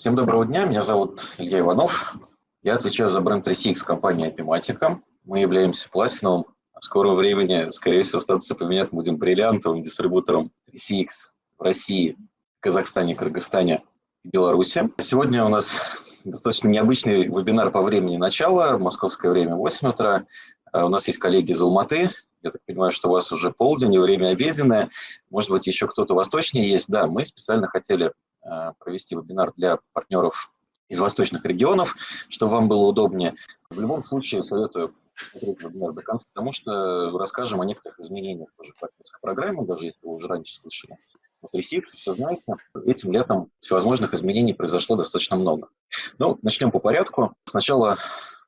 Всем доброго дня, меня зовут Илья Иванов. Я отвечаю за бренд 3CX компании Epimatica. Мы являемся платиновым, в скором времени, скорее всего, статус поменять будем бриллиантовым дистрибутором 3CX в России, Казахстане, Кыргызстане и Беларуси. Сегодня у нас достаточно необычный вебинар по времени начала, московское время 8 утра. А у нас есть коллеги из Алматы, я так понимаю, что у вас уже полдень и время обеденное. Может быть, еще кто-то восточнее есть. Да, мы специально хотели провести вебинар для партнеров из восточных регионов, чтобы вам было удобнее. В любом случае советую смотреть вебинар до конца, потому что расскажем о некоторых изменениях тоже в партнерской программе, даже если вы уже раньше слышали. Вот ресипс, все знаете, этим летом всевозможных изменений произошло достаточно много. Ну, начнем по порядку. Сначала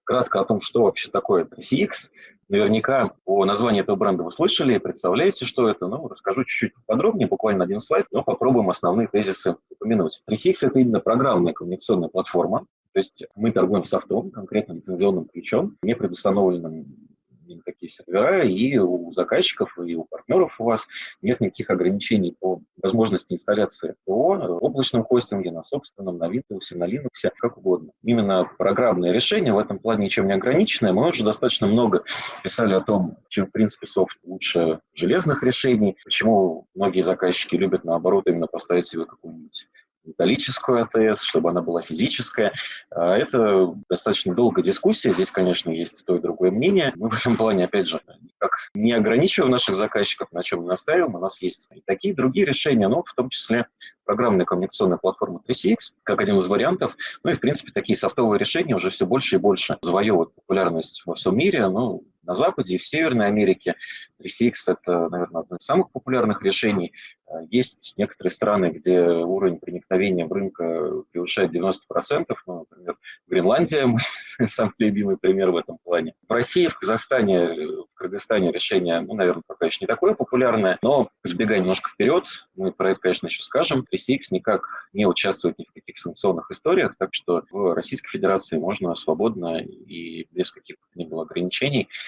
Кратко о том, что вообще такое CX. Наверняка по названию этого бренда вы слышали, представляете, что это. Ну, расскажу чуть-чуть подробнее, буквально один слайд, но попробуем основные тезисы упомянуть. 3CX – это именно программная коммуникационная платформа, то есть мы торгуем софтом, конкретно лицензионным ключом, не предустановленным никакие сервера, и у заказчиков, и у партнеров у вас нет никаких ограничений по возможности инсталляции по облачном хостинге, на собственном, на Windows, на Linux, как угодно. Именно программное решение в этом плане ничем не ограниченное. Мы уже достаточно много писали о том, чем, в принципе, софт лучше железных решений, почему многие заказчики любят, наоборот, именно поставить себе какую-нибудь металлическую АТС, чтобы она была физическая. А, это достаточно долгая дискуссия. Здесь, конечно, есть то и другое мнение. Мы в этом плане, опять же, никак не ограничиваем наших заказчиков, на чем мы настаиваем. У нас есть и такие другие решения, но в том числе программная коммуникационная платформа 3CX, как один из вариантов. Ну и, в принципе, такие софтовые решения уже все больше и больше завоевывают популярность во всем мире. Ну, на Западе и в Северной Америке. 3CX – это, наверное, одно из самых популярных решений. Э, есть некоторые страны, где уровень проникновения в рынка превышает 90%. Ну, например, Гренландия – самый любимый пример в этом плане. В России, в Казахстане, в Кыргызстане решение, ну, наверное, пока еще не такое популярное, но сбегая немножко вперед, мы про это, конечно, еще скажем. 3CX никак не участвует ни в каких санкционных историях, так что в Российской Федерации можно свободно и без было ограничений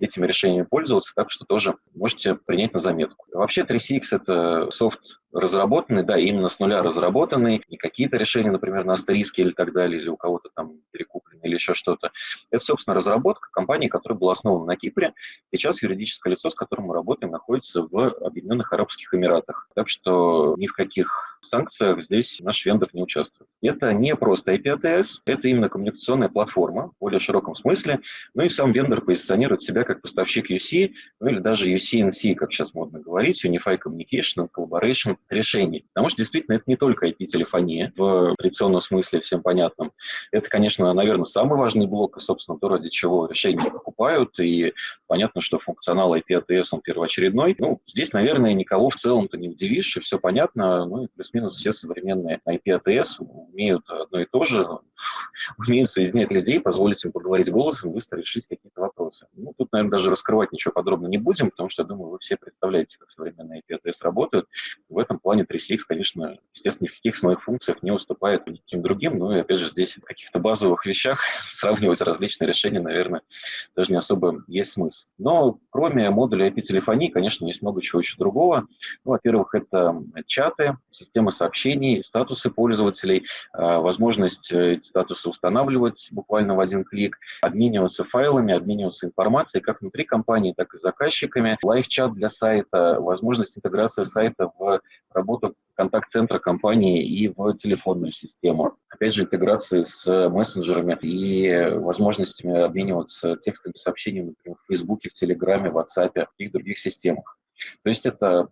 этими решениями пользоваться, так что тоже можете принять на заметку. Вообще 3CX — это софт разработанный, да, именно с нуля разработанный, не какие-то решения, например, на астериске или так далее, или у кого-то там перекуплены или еще что-то. Это, собственно, разработка компании, которая была основана на Кипре. Сейчас юридическое лицо, с которым мы работаем, находится в Объединенных Арабских Эмиратах. Так что ни в каких санкциях здесь наш вендор не участвует. Это не просто IP-ATS, это именно коммуникационная платформа в более широком смысле. Ну и сам вендор позиционирует себя как поставщик UC, ну или даже UC-NC, как сейчас модно говорить, Unified Communication and Collaboration решений. Потому что действительно это не только IP-телефония в традиционном смысле всем понятном. Это, конечно, наверное, самый важный блок, и, собственно, то, ради чего решения покупают, и понятно, что функционал IP-ATS, он первоочередной. Ну, здесь, наверное, никого в целом-то не удивишь, и все понятно, ну и плюс-минус все современные IP-ATS умеют одно и то же, умеют соединять людей, позволить им поговорить голосом, быстро решить какие-то вопросы. Ну, тут, наверное, даже раскрывать ничего подробно не будем, потому что, я думаю, вы все представляете, как современные IP-ATS работают. В этом плане 3CX, конечно, естественно, ни в каких своих функциях не уступает никаким другим, но и, опять же, здесь в каких-то базовых вещах сравнивать различные решения, наверное, даже не особо есть смысл. Но кроме модуля IP-телефонии, конечно, есть много чего еще другого. Ну, во-первых, это чаты, системы сообщений, статусы пользователей, а, возможность э, эти статусы устанавливать буквально в один клик, обмениваться файлами, обмениваться информацией как внутри компании, так и с заказчиками, лайв-чат для сайта, возможность интеграции сайта в работу контакт-центра компании и в телефонную систему. Опять же, интеграции с мессенджерами и возможностями обмениваться текстовыми сообщениями, например, в Фейсбуке, в Телеграме, в WhatsApp и других системах. То есть это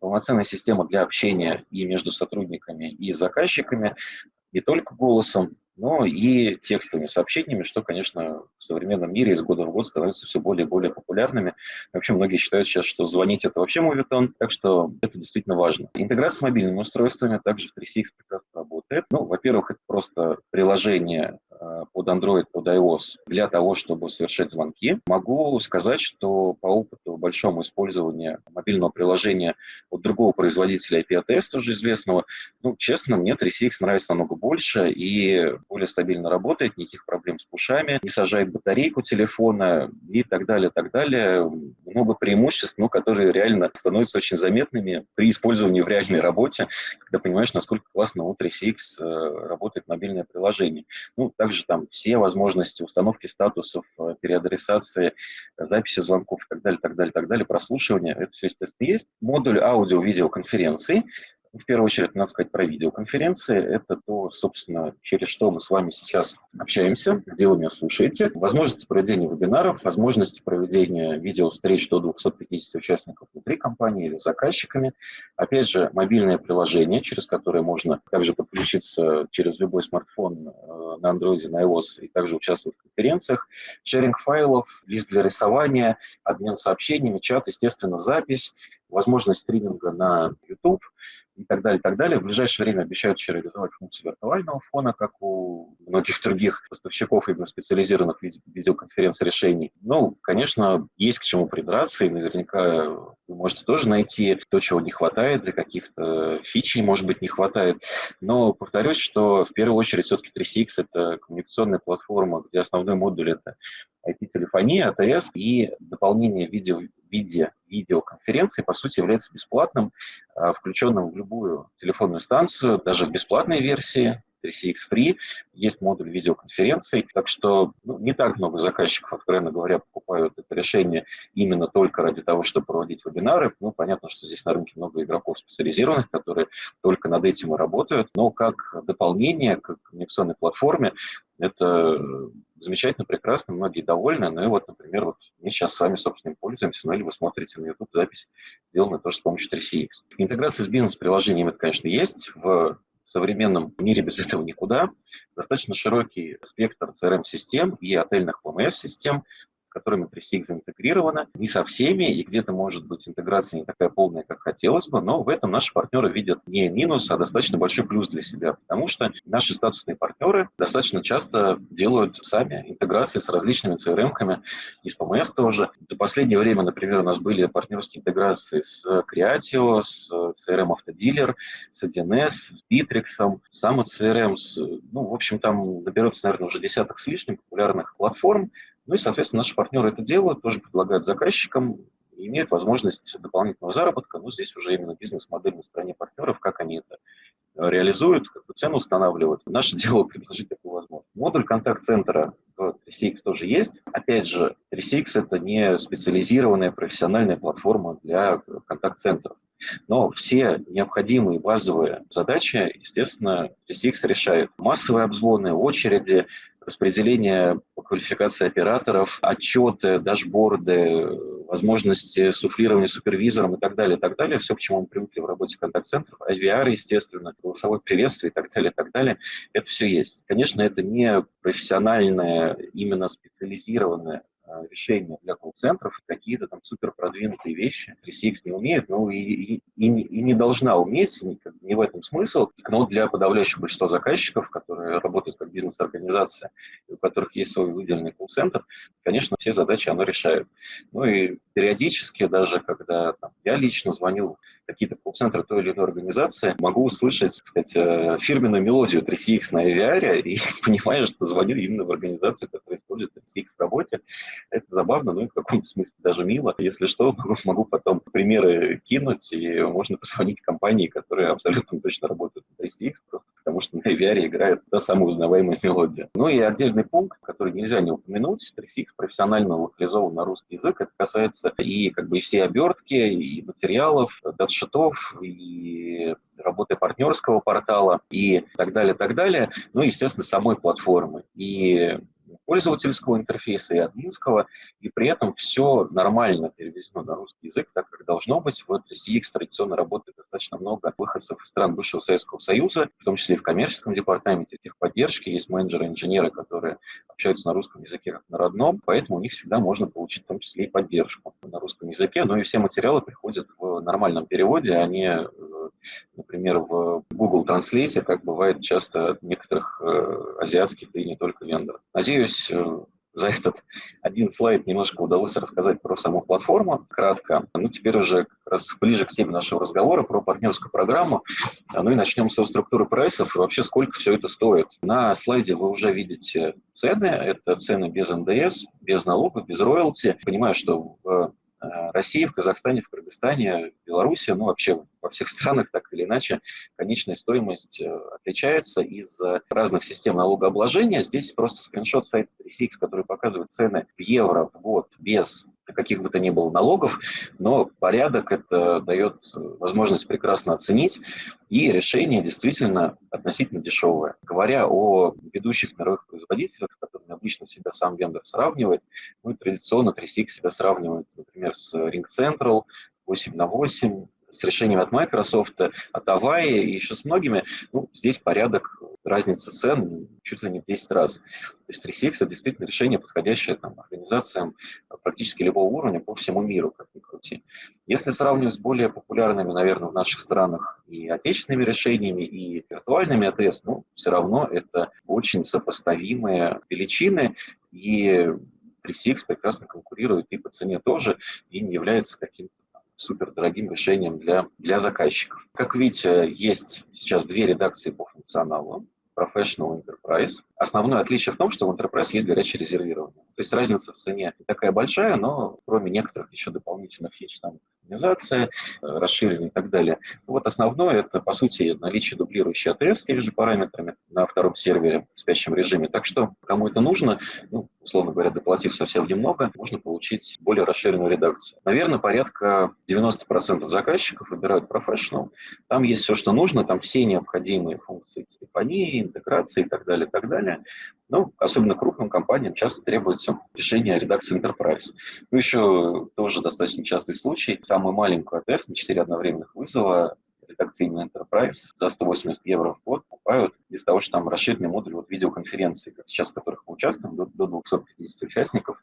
полноценная система для общения и между сотрудниками, и заказчиками, не только голосом, но и текстовыми сообщениями, что, конечно, в современном мире из года в год становится все более и более популярными. Вообще многие считают сейчас, что звонить – это вообще мовитон, так что это действительно важно. Интеграция с мобильными устройствами также в 3CX прекрасно работает. Ну, во-первых, это просто приложение под Android, под iOS для того, чтобы совершать звонки. Могу сказать, что по опыту большому использования мобильного приложения от другого производителя IPATS, тоже известного, ну, честно, мне 3CX нравится намного больше и более стабильно работает, никаких проблем с пушами, не сажает батарейку телефона и так далее, так далее. Много преимуществ, ну, которые реально становятся очень заметными при использовании в реальной работе, когда понимаешь, насколько классно у 3CX э, работает мобильное приложение. Ну, также там все возможности установки статусов, э, переадресации, записи звонков и так далее, так далее, так далее, прослушивания, это все, естественно, есть. Модуль аудио-видеоконференций, в первую очередь, надо сказать про видеоконференции. Это то, собственно, через что мы с вами сейчас общаемся, где вы меня слушаете. Возможности проведения вебинаров, возможности проведения видеовстреч до 250 участников внутри компании или заказчиками. Опять же, мобильное приложение, через которое можно также подключиться через любой смартфон э, на Android, на iOS и также участвовать в конференциях. Шеринг файлов, лист для рисования, обмен сообщениями, чат, естественно, запись, возможность стриминга на YouTube – так далее, и так далее. В ближайшее время обещают еще реализовать функцию виртуального фона, как у многих других поставщиков именно специализированных видеоконференц решений. Ну, конечно, есть к чему придраться, и наверняка вы можете тоже найти то, чего не хватает, для каких-то фичей, может быть, не хватает. Но повторюсь, что в первую очередь все-таки 3CX – это коммуникационная платформа, где основной модуль – это IP-телефония, АТС, и дополнение видео, виде видеоконференции, по сути, является бесплатным, а, включенным в любую телефонную станцию, даже в бесплатной версии, 3CX Free, есть модуль видеоконференций, так что ну, не так много заказчиков, откровенно говоря, покупают это решение именно только ради того, чтобы проводить вебинары. Ну, понятно, что здесь на рынке много игроков специализированных, которые только над этим и работают, но как дополнение к коммуникационной платформе это замечательно, прекрасно, многие довольны. Ну и вот, например, вот мы сейчас с вами, собственно, им пользуемся, ну или вы смотрите на YouTube запись, сделанную тоже с помощью 3CX. Интеграция с бизнес-приложением, это, конечно, есть. В современном мире без этого никуда. Достаточно широкий спектр CRM-систем и отельных PMS-систем, которыми 3CX заинтегрирована. Не со всеми, и где-то может быть интеграция не такая полная, как хотелось бы, но в этом наши партнеры видят не минус, а достаточно большой плюс для себя, потому что наши статусные партнеры достаточно часто делают сами интеграции с различными CRM-ками, и с PMS тоже. За последнее время, например, у нас были партнерские интеграции с Creatio, с CRM Автодилер, с 1С, с Bittrex, сам CRM, ну, в общем, там наберется, наверное, уже десяток с лишним популярных платформ, ну и, соответственно, наши партнеры это делают, тоже предлагают заказчикам, имеют возможность дополнительного заработка. Но здесь уже именно бизнес-модель на стороне партнеров, как они это э, реализуют, какую цену устанавливают. Наше дело предложить такую возможность. Модуль контакт-центра в 3CX тоже есть. Опять же, 3CX – это не специализированная профессиональная платформа для контакт-центров. Но все необходимые базовые задачи, естественно, 3CX решает. Массовые обзвоны, очереди, распределение квалификации операторов, отчеты, дашборды, возможности суфлирования супервизором и так далее, и так далее. Все, к чему мы привыкли в работе контакт-центров, IVR, естественно, голосовое приветствие и так далее, и так далее. Это все есть. Конечно, это не профессиональное, именно специализированное Э, решения для колл-центров, какие-то там супер продвинутые вещи 3CX не умеет, ну и, и, и, и не должна уметь, не, не в этом смысл, но для подавляющего большинства заказчиков, которые работают как бизнес-организация, у которых есть свой выделенный колл-центр, конечно, все задачи оно решает. Ну и периодически даже, когда там, я лично звоню какие-то колл-центры той или иной организации, могу услышать, так сказать, э, фирменную мелодию 3CX на AVR и понимаю, что звоню именно в организацию, которая использует 3CX в работе, это забавно, ну и в каком-то смысле даже мило. Если что, могу потом примеры кинуть, и можно позвонить компании, которые абсолютно точно работают на 3CX, просто потому что на VR играет та самая узнаваемая мелодия. Ну и отдельный пункт, который нельзя не упомянуть, 3CX профессионально локализован на русский язык. Это касается и как бы и всей обертки, и материалов, датшитов, и работы партнерского портала и так далее, так далее. Ну и, естественно, самой платформы. И пользовательского интерфейса и админского, и при этом все нормально переведено на русский язык, так как должно быть. В CX традиционно работает достаточно много выходцев из стран бывшего Советского Союза, в том числе и в коммерческом департаменте техподдержки, есть менеджеры-инженеры, которые общаются на русском языке как на родном, поэтому у них всегда можно получить в том числе и поддержку на русском языке, но и все материалы приходят в нормальном переводе, а не например, в Google Translate, как бывает часто от некоторых э, азиатских и не только вендоров. Надеюсь, э, за этот один слайд немножко удалось рассказать про саму платформу кратко. Ну, теперь уже как раз ближе к теме нашего разговора про партнерскую программу. Ну и начнем со структуры прайсов и вообще сколько все это стоит. На слайде вы уже видите цены. Это цены без НДС, без налогов, без роялти. Понимаю, что в России, в Казахстане, в Кыргызстане, Беларуси, ну вообще во всех странах так или иначе конечная стоимость э, отличается из-за разных систем налогообложения. Здесь просто скриншот сайта 3CX, который показывает цены в евро в год без каких бы то ни было налогов, но порядок это дает возможность прекрасно оценить, и решение действительно относительно дешевое. Говоря о ведущих мировых производителях, с которыми обычно себя сам вендор сравнивает, ну, традиционно 3CX себя сравнивает, например, с Ring Central, 8 на 8, с решениями от Microsoft, от Avaya и еще с многими, ну, здесь порядок разницы цен чуть ли не в 10 раз. То есть 3CX – это действительно решение, подходящее там, организациям практически любого уровня по всему миру, как ни крути. Если сравнивать с более популярными, наверное, в наших странах и отечественными решениями, и виртуальными АТС, ну, все равно это очень сопоставимые величины, и 3CX прекрасно конкурирует и по цене тоже, и не является каким-то супер дорогим решением для, для заказчиков. Как видите, есть сейчас две редакции по функционалу. Professional Enterprise. Основное отличие в том, что в Enterprise есть горячее резервирование. То есть разница в цене не такая большая, но кроме некоторых еще дополнительных фич, там, кастомизация, э, расширение и так далее. Вот основное это, по сути, наличие дублирующей теми же параметрами на втором сервере в спящем режиме. Так что, кому это нужно, ну, условно говоря, доплатив совсем немного, можно получить более расширенную редакцию. Наверное, порядка 90% заказчиков выбирают Professional. Там есть все, что нужно, там все необходимые функции телефонии, интеграции и так далее, и так далее. Ну, особенно крупным компаниям часто требуется решение редакции Enterprise. Ну, еще тоже достаточно частый случай. Самую маленькую АТС на 4 одновременных вызова редакционный Enterprise за 180 евро в год покупают из того, что там расширенный модуль вот видеоконференции, как сейчас в которых мы участвуем, до, до 250 участников.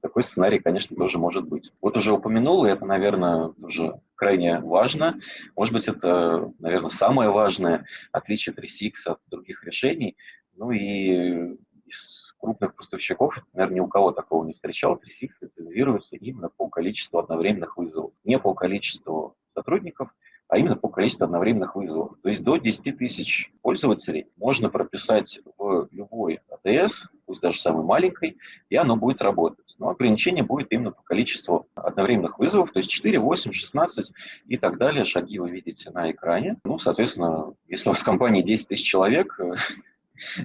Такой сценарий, конечно, тоже может быть. Вот уже упомянул, и это, наверное, уже крайне важно. Может быть, это, наверное, самое важное отличие 3CX от других решений. Ну и из крупных поставщиков, наверное, ни у кого такого не встречал, 3CX лицензируется именно по количеству одновременных вызовов, не по количеству сотрудников, а именно по количеству одновременных вызовов. То есть до 10 тысяч пользователей можно прописать в любой АТС, пусть даже самой маленькой, и оно будет работать. Но ограничение будет именно по количеству одновременных вызовов, то есть 4, 8, 16 и так далее. Шаги вы видите на экране. Ну, соответственно, если у вас в компании 10 тысяч человек,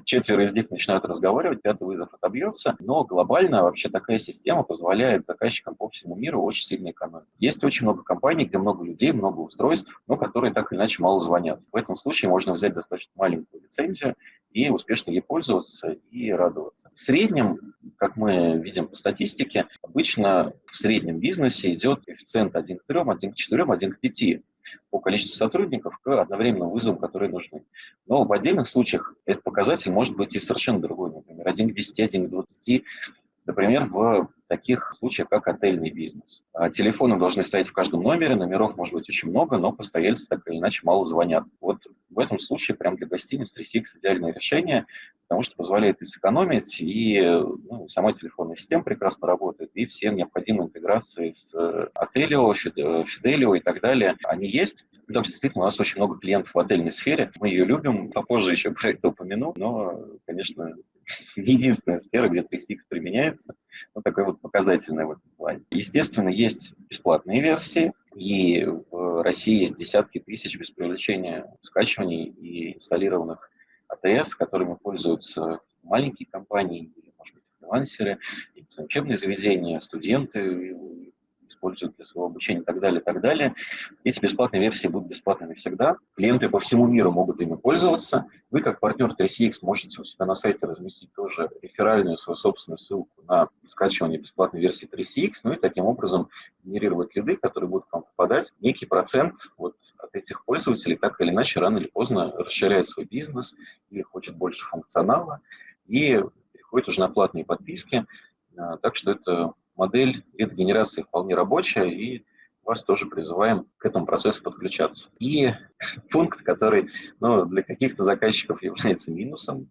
четверо из них начинают разговаривать, пятый вызов отобьется, но глобально вообще такая система позволяет заказчикам по всему миру очень сильно экономить. Есть очень много компаний, где много людей, много устройств, но которые так или иначе мало звонят. В этом случае можно взять достаточно маленькую лицензию и успешно ей пользоваться и радоваться. В среднем, как мы видим по статистике, обычно в среднем бизнесе идет коэффициент 1 к 3, 1 к 4, 1 к 5 по количеству сотрудников к одновременным вызовам, которые нужны. Но в отдельных случаях этот показатель может быть и совершенно другой, например, 1 к 10, 1 к 20, например, в таких случаях, как отельный бизнес. А телефоны должны стоять в каждом номере, номеров может быть очень много, но постояльцы так или иначе мало звонят. Вот в этом случае прям для гостиниц 3CX идеальное решение, потому что позволяет и сэкономить, и ну, сама телефонная система прекрасно работает, и все необходимые интеграции с Ателио, Фиделио и так далее, они есть. Что действительно у нас очень много клиентов в отельной сфере, мы ее любим, попозже еще про это упомяну, но, конечно, не единственная сфера, где 3CX применяется, но такой вот показательная в этом плане. Естественно, есть бесплатные версии, и в России есть десятки тысяч без привлечения скачиваний и инсталлированных АТС, которыми пользуются маленькие компании, может быть, фрилансеры, учебные заведения, студенты, используют для своего обучения и так далее, и так далее. Эти бесплатные версии будут бесплатными всегда. Клиенты по всему миру могут ими пользоваться. Вы, как партнер 3CX, можете у себя на сайте разместить тоже реферальную свою собственную ссылку на скачивание бесплатной версии 3CX, ну и таким образом генерировать лиды, которые будут к вам попадать. Некий процент вот от этих пользователей так или иначе рано или поздно расширяет свой бизнес или хочет больше функционала и переходит уже на платные подписки. А, так что это модель лид-генерации вполне рабочая, и вас тоже призываем к этому процессу подключаться. И пункт, который ну, для каких-то заказчиков является минусом,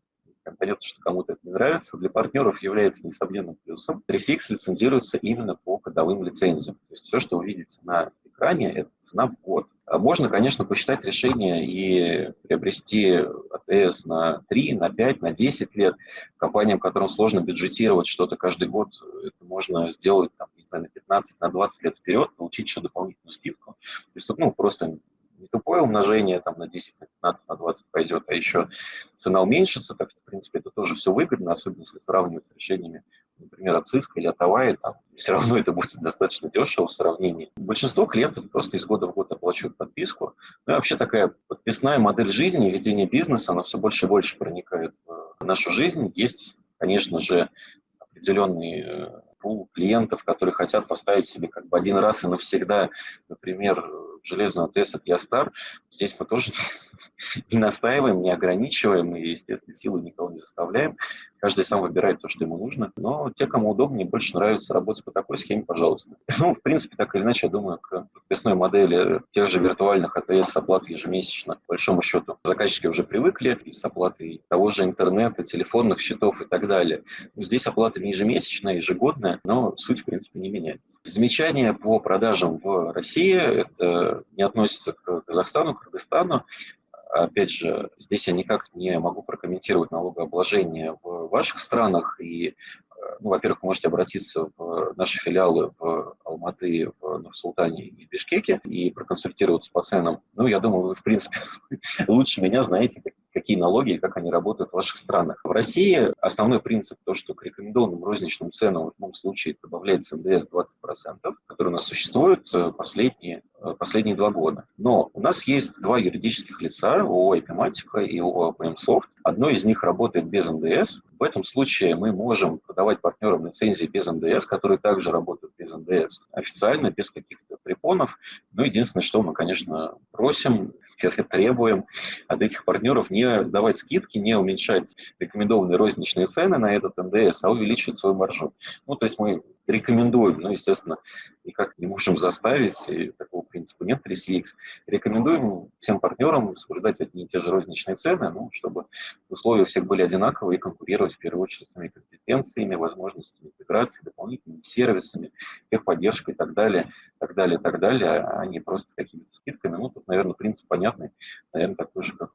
понятно, что кому-то это не нравится, для партнеров является несомненным плюсом. 3CX лицензируется именно по кодовым лицензиям. То есть все, что вы видите на экране, это цена в год. А можно, конечно, посчитать решение и приобрести АТС на 3, на 5, на 10 лет. Компаниям, которым сложно бюджетировать что-то каждый год, это можно сделать там, не знаю, на 15, на 20 лет вперед, получить еще дополнительную скидку. То есть тут ну, просто не тупое умножение там, на 10, на 15, на 20 пойдет, а еще цена уменьшится, так что, в принципе, это тоже все выгодно, особенно если сравнивать с решениями, например, от Cisco или от Huawei, там, все равно это будет достаточно дешево в сравнении. Большинство клиентов просто из года в год оплачивают подписку. Ну и вообще такая подписная модель жизни, ведение бизнеса, она все больше и больше проникает в нашу жизнь. Есть, конечно же, определенный э, пул клиентов, которые хотят поставить себе как бы один раз и навсегда, например, железную АТС от Ястар. Здесь мы тоже не настаиваем, не ограничиваем и, естественно, силу никого не заставляем. Каждый сам выбирает то, что ему нужно. Но те, кому удобнее, больше нравится работать по такой схеме, пожалуйста. Ну, в принципе, так или иначе, я думаю, к подписной модели тех же виртуальных АТС с оплатой ежемесячно, по большому счету, заказчики уже привыкли и с оплатой того же интернета, телефонных счетов и так далее. Здесь оплата не ежемесячная, ежегодная, но суть, в принципе, не меняется. Замечания по продажам в России – это не относится к Казахстану, Кыргызстану. Опять же, здесь я никак не могу прокомментировать налогообложение в ваших странах и ну, во-первых, можете обратиться в наши филиалы в Алматы, в Нур-Султане и Бишкеке и проконсультироваться по ценам. Ну, я думаю, вы, в принципе, лучше меня знаете, какие налоги и как они работают в ваших странах. В России основной принцип то, что к рекомендованным розничным ценам в любом случае добавляется НДС 20%, который у нас существует э, последние, э, последние два года. Но у нас есть два юридических лица, ООО «Эпиматика» и ООО «ПМСофт». Одно из них работает без НДС. В этом случае мы можем продавать партнерам лицензии без НДС, которые также работают без НДС, официально, без каких-то препонов. Но единственное, что мы, конечно, просим, требуем от этих партнеров не давать скидки, не уменьшать рекомендованные розничные цены на этот НДС, а увеличивать свою маржу. Ну, то есть мы рекомендуем, но, естественно, никак не можем заставить, и такого принципа нет 3CX. Рекомендуем всем партнерам соблюдать одни и те же розничные цены, ну, чтобы условия у всех были одинаковые и конкурировать в первую очередь своими компетенциями, возможностями интеграции, дополнительными сервисами, техподдержкой и так далее, так далее, так далее, а не просто какими-то скидками. Ну, тут, наверное, принцип понятный, наверное, такой же, как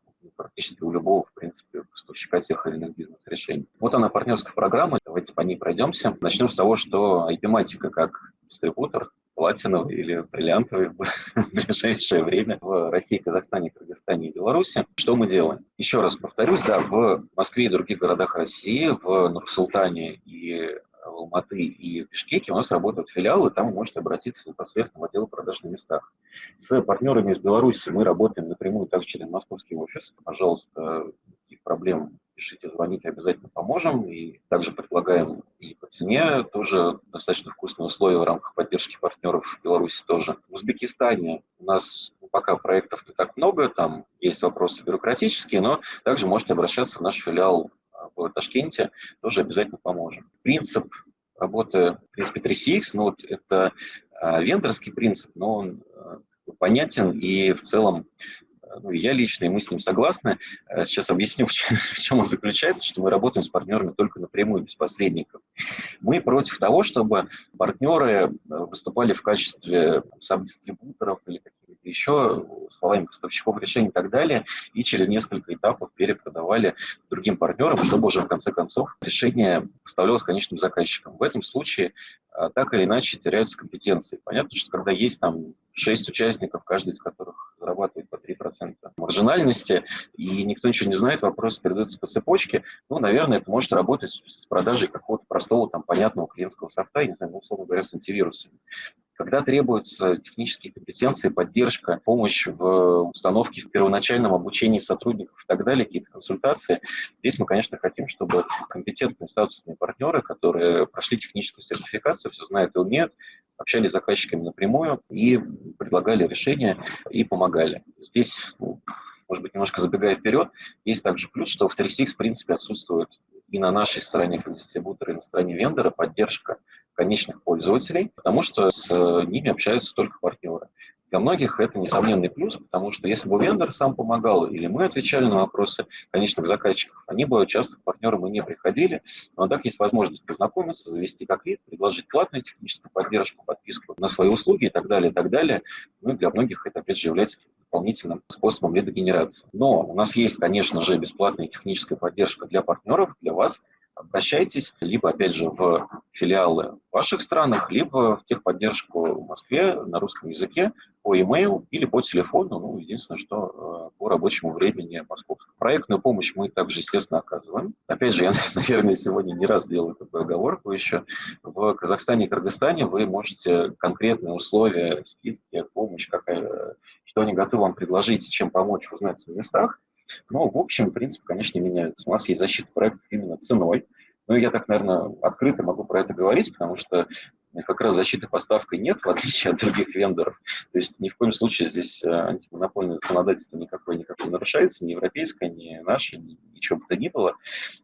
практически у любого, в принципе, поставщика тех или иных бизнес-решений. Вот она, партнерская программа, давайте по ней пройдемся. Начнем с того, что IP-матика как дистрибутор платиновый или бриллиантовый в ближайшее время в России, Казахстане, Кыргызстане и Беларуси. Что мы делаем? Еще раз повторюсь, да, в Москве и других городах России, в Нур-Султане и Алматы и в Бишкеке у нас работают филиалы, там вы можете обратиться непосредственно в отдел продаж на местах. С партнерами из Беларуси мы работаем напрямую также через московский офис. Пожалуйста, никаких проблем пишите, звоните, обязательно поможем. И также предлагаем и по цене тоже достаточно вкусные условия в рамках поддержки партнеров в Беларуси тоже. В Узбекистане у нас пока проектов не так много, там есть вопросы бюрократические, но также можете обращаться в наш филиал в Ташкенте, тоже обязательно поможем. Принцип работы, в принципе, 3CX, ну вот это а, вендорский принцип, но он а, понятен и в целом ну, я лично, и мы с ним согласны. Э, сейчас объясню, в чем, он заключается, что мы работаем с партнерами только напрямую, без посредников. Мы против того, чтобы партнеры э, выступали в качестве саб-дистрибуторов или каких-то еще словами поставщиков решений и так далее, и через несколько этапов перепродавали другим партнерам, чтобы уже в конце концов решение поставлялось конечным заказчикам. В этом случае э, так или иначе теряются компетенции. Понятно, что когда есть там шесть участников, каждый из которых 3% маржинальности, и никто ничего не знает, вопрос передается по цепочке, ну, наверное, это может работать с продажей какого-то простого, там, понятного клиентского софта, не знаю, ну, условно говоря, с антивирусами. Когда требуются технические компетенции, поддержка, помощь в установке, в первоначальном обучении сотрудников и так далее, какие-то консультации, здесь мы, конечно, хотим, чтобы компетентные статусные партнеры, которые прошли техническую сертификацию, все знают и умеют, общались с заказчиками напрямую и предлагали решения и помогали. Здесь, ну, может быть, немножко забегая вперед, есть также плюс, что в 3CX, в принципе, отсутствует и на нашей стороне дистрибутора, и на стороне вендора поддержка конечных пользователей, потому что с ними общаются только партнеры. Для многих это несомненный плюс, потому что если бы вендор сам помогал, или мы отвечали на вопросы конечных заказчиков, они бы часто к партнерам и не приходили. Но так есть возможность познакомиться, завести как вид, предложить платную техническую поддержку, подписку на свои услуги и так далее, и так далее. Ну и для многих это, опять же, является дополнительным способом лидогенерации. Но у нас есть, конечно же, бесплатная техническая поддержка для партнеров, для вас – обращайтесь либо, опять же, в филиалы в ваших странах, либо в техподдержку в Москве на русском языке по e-mail или по телефону, ну, единственное, что э, по рабочему времени московскому. Проектную помощь мы также, естественно, оказываем. Опять же, я, наверное, сегодня не раз делаю такую оговорку еще. В Казахстане и Кыргызстане вы можете конкретные условия, скидки, помощь, какая, что они готовы вам предложить, чем помочь, узнать на местах. Но, в общем, принцип, конечно, меняется. У нас есть защита проектов именно ценой. Ну, я так, наверное, открыто могу про это говорить, потому что как раз защиты поставкой нет, в отличие от других вендоров. То есть ни в коем случае здесь э, антимонопольное законодательство никакое никак не нарушается, ни европейское, ни наше, ни, ничего бы то ни было.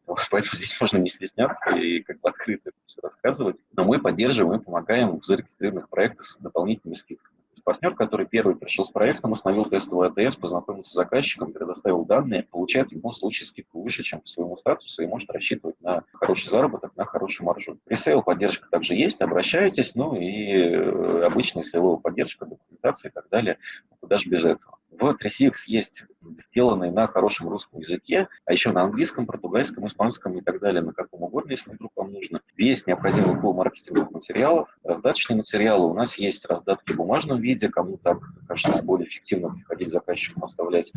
Поэтому здесь можно не стесняться и как бы открыто все рассказывать. Но мы поддерживаем и помогаем в зарегистрированных проектах с дополнительными скидками партнер, который первый пришел с проектом, установил тестовый АТС, познакомился с заказчиком, предоставил данные, получает в любом случае скидку выше, чем по своему статусу, и может рассчитывать на хороший заработок, на хорошую маржу. Presale поддержка также есть, обращайтесь, ну и э, обычная сейловая поддержка, документация и так далее, куда же без этого. В 3CX есть сделанные на хорошем русском языке, а еще на английском, португальском, испанском и так далее, на каком угодно, если вдруг вам нужно. Весь необходимый пул маркетинговых материалов, раздаточные материалы. У нас есть раздатки в бумажном виде, кому так кажется более эффективно приходить заказчикам оставлять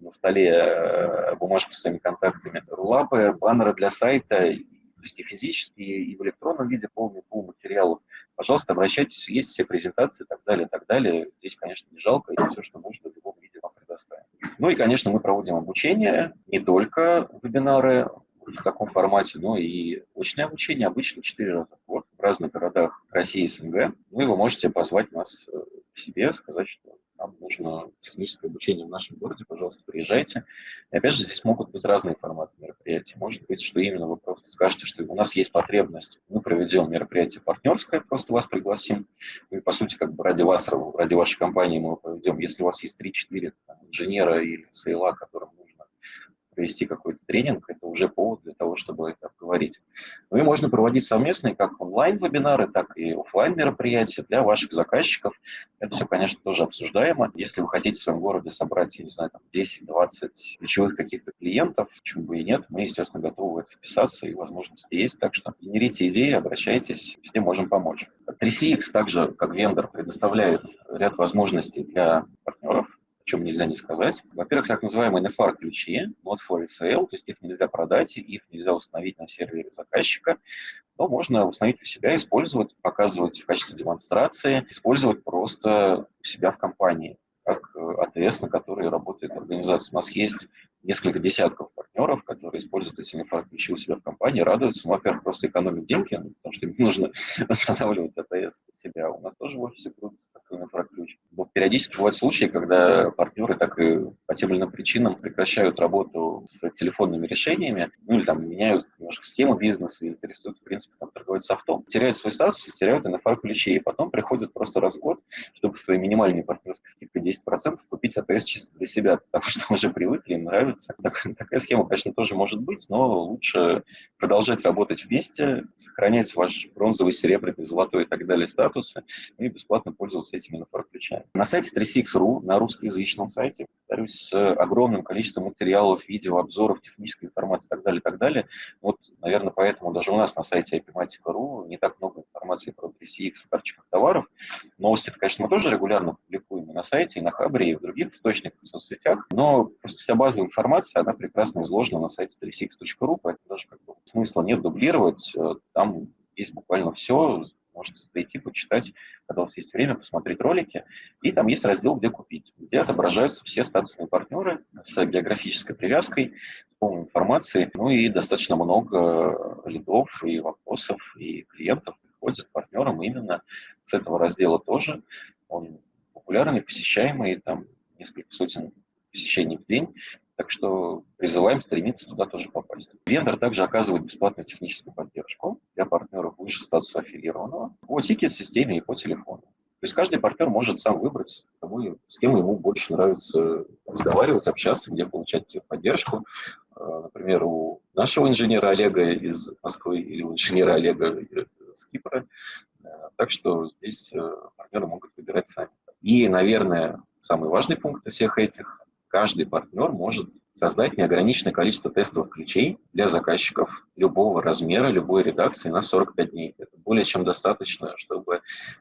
на столе э, бумажку с своими контактами. Рулапы, баннеры для сайта, то есть и физические, и в электронном виде полный пул материалов. Пожалуйста, обращайтесь, есть все презентации и так далее, и так далее. Здесь, конечно, не жалко, и все, что нужно, в любом виде вам предоставим. Ну и, конечно, мы проводим обучение, не только вебинары в таком формате, но и очное обучение, обычно 4 раза в год в разных городах России и СНГ. Ну и вы можете позвать нас э, к себе, сказать, что нам нужно техническое обучение в нашем городе, пожалуйста, приезжайте. И опять же, здесь могут быть разные форматы мероприятий. Может быть, что именно вы просто скажете, что у нас есть потребность, мы проведем мероприятие партнерское, просто вас пригласим. И, по сути, как бы ради вас, ради вашей компании мы его проведем. Если у вас есть 3-4 инженера или сейла, которым нужно провести какой-то тренинг, это уже повод для того, чтобы это обговорить. Ну и можно проводить совместные как онлайн-вебинары, так и офлайн мероприятия для ваших заказчиков. Это все, конечно, тоже обсуждаемо. Если вы хотите в своем городе собрать, я не знаю, 10-20 ключевых каких-то клиентов, почему бы и нет, мы, естественно, готовы в это вписаться, и возможности есть. Так что генерите идеи, обращайтесь, везде можем помочь. 3CX также, как вендор, предоставляет ряд возможностей для партнеров чем нельзя не сказать. Во-первых, так называемые NFR-ключи, not for resale, то есть их нельзя продать, их нельзя установить на сервере заказчика, но можно установить у себя, использовать, показывать в качестве демонстрации, использовать просто у себя в компании как э, АТС, на который работает организация. У нас есть несколько десятков партнеров, которые используют эти ключи у себя в компании, радуются. Ну, во-первых, просто экономят деньги, потому что им нужно восстанавливать АТС у себя. У нас тоже в офисе крутится такой инфраключ. Но периодически бывают случаи, когда партнеры так и по тем или иным причинам прекращают работу с телефонными решениями, ну или там меняют немножко схему бизнеса или перестают, в принципе, там, торговать софтом, теряют свой статус теряют NFR-ключи, и потом приходят просто раз в год, чтобы своей минимальной партнерской скидкой 10% купить АТС чисто для себя, потому что уже привыкли, им нравится нравится. Так, такая схема, конечно, тоже может быть, но лучше продолжать работать вместе, сохранять ваш бронзовый, серебряный, золотой и так далее статусы и бесплатно пользоваться этими инфраключами. На сайте 36.ru, на русскоязычном сайте, повторюсь, с огромным количеством материалов, видео, обзоров, технической информации и так далее, и так далее. Вот, наверное, поэтому даже у нас на сайте ipimatica.ru не так много информации про 3CX в карточках товаров. Новости, конечно, мы тоже регулярно публикуем и на сайте, и на Хабре, и в других источниках, в соцсетях, но просто вся базовая информация, она прекрасно изложена на сайте 36.ru, поэтому даже как бы смысла нет дублировать. Э, там есть буквально все, можете зайти, почитать, когда у вас есть время, посмотреть ролики. И там есть раздел «Где купить», где отображаются все статусные партнеры с географической привязкой, с полной информацией. Ну и достаточно много лидов и вопросов, и клиентов приходят партнерам именно с этого раздела тоже. Он популярный, посещаемый, там несколько сотен посещений в день. Так что призываем стремиться туда тоже попасть. Вендор также оказывает бесплатную техническую поддержку для партнеров выше статуса аффилированного по тикет-системе и по телефону. То есть каждый партнер может сам выбрать, кому, с кем ему больше нравится разговаривать, общаться, где получать поддержку. Э, например, у нашего инженера Олега из Москвы или у инженера Олега Кипра. Э, так что здесь э, партнеры могут выбирать сами. И, наверное, самый важный пункт из всех этих – каждый партнер может создать неограниченное количество тестовых ключей для заказчиков любого размера, любой редакции на 45 дней. Это более чем достаточно, чтобы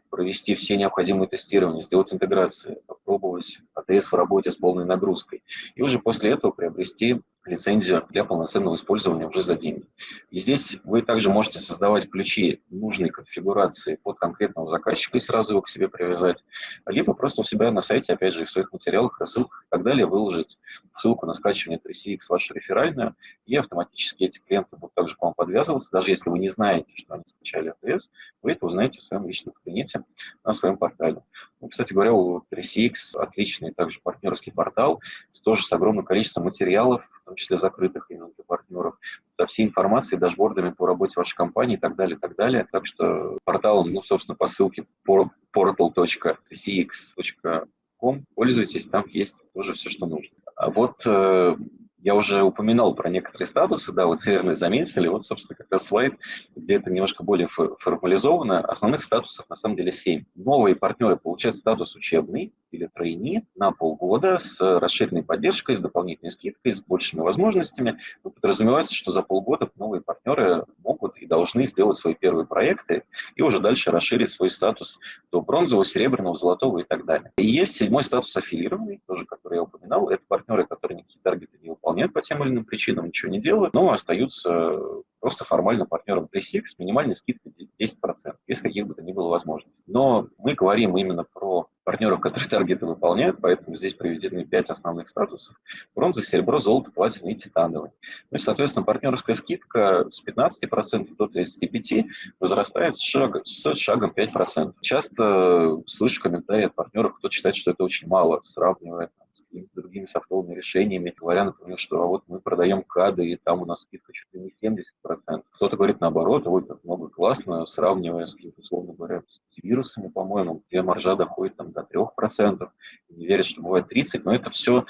провести все необходимые тестирования, сделать интеграции, попробовать АТС в работе с полной нагрузкой. И уже после этого приобрести лицензию для полноценного использования уже за деньги. И здесь вы также можете создавать ключи нужной конфигурации под конкретного заказчика и сразу его к себе привязать, либо просто у себя на сайте, опять же, в своих материалах, рассылках и так далее, выложить ссылку на скачивание 3CX вашу реферальную, и автоматически эти клиенты будут также к вам подвязываться, даже если вы не знаете, что они скачали ATS, вы это узнаете в своем личном кабинете на своем портале. Ну, кстати говоря, у 3CX отличный также партнерский портал, тоже с огромным количеством материалов, в том числе закрытых именно для партнеров, со всей информацией, дашбордами по работе вашей компании и так далее, и так далее. Так что порталом, ну, собственно, по ссылке portal.cx.com пользуйтесь, там есть тоже все, что нужно. А вот э, я уже упоминал про некоторые статусы, да, вот, наверное, заметили. Вот, собственно, как раз слайд, где это немножко более формализовано. Основных статусов, на самом деле, 7. Новые партнеры получают статус учебный или тройни на полгода с расширенной поддержкой, с дополнительной скидкой, с большими возможностями. Но подразумевается, что за полгода новые партнеры могут и должны сделать свои первые проекты и уже дальше расширить свой статус до бронзового, серебряного, золотого и так далее. И есть седьмой статус аффилированный, тоже, который я упоминал. Это партнеры, которые никакие таргеты не выполняют по тем или иным причинам, ничего не делают, но остаются просто формально партнером 3CX с минимальной скидкой 10%, без каких бы то ни было возможностей. Но мы говорим именно про партнеров, которые таргеты выполняют, поэтому здесь приведены 5 основных статусов. Бронза, серебро, золото, платина и титановый. Ну и, соответственно, партнерская скидка с 15% до 35% возрастает с, шаг, с шагом 5%. Часто слышу комментарии от партнеров, кто считает, что это очень мало, сравнивая какими-то другими софтовыми решениями, говоря, например, что а вот мы продаем кады, и там у нас скидка чуть ли не 70%. Кто-то говорит наоборот, ой, как много классно, сравнивая с какими-то, условно говоря, с вирусами, по-моему, где маржа доходит там до 3%, не верят, что бывает 30%, но это все,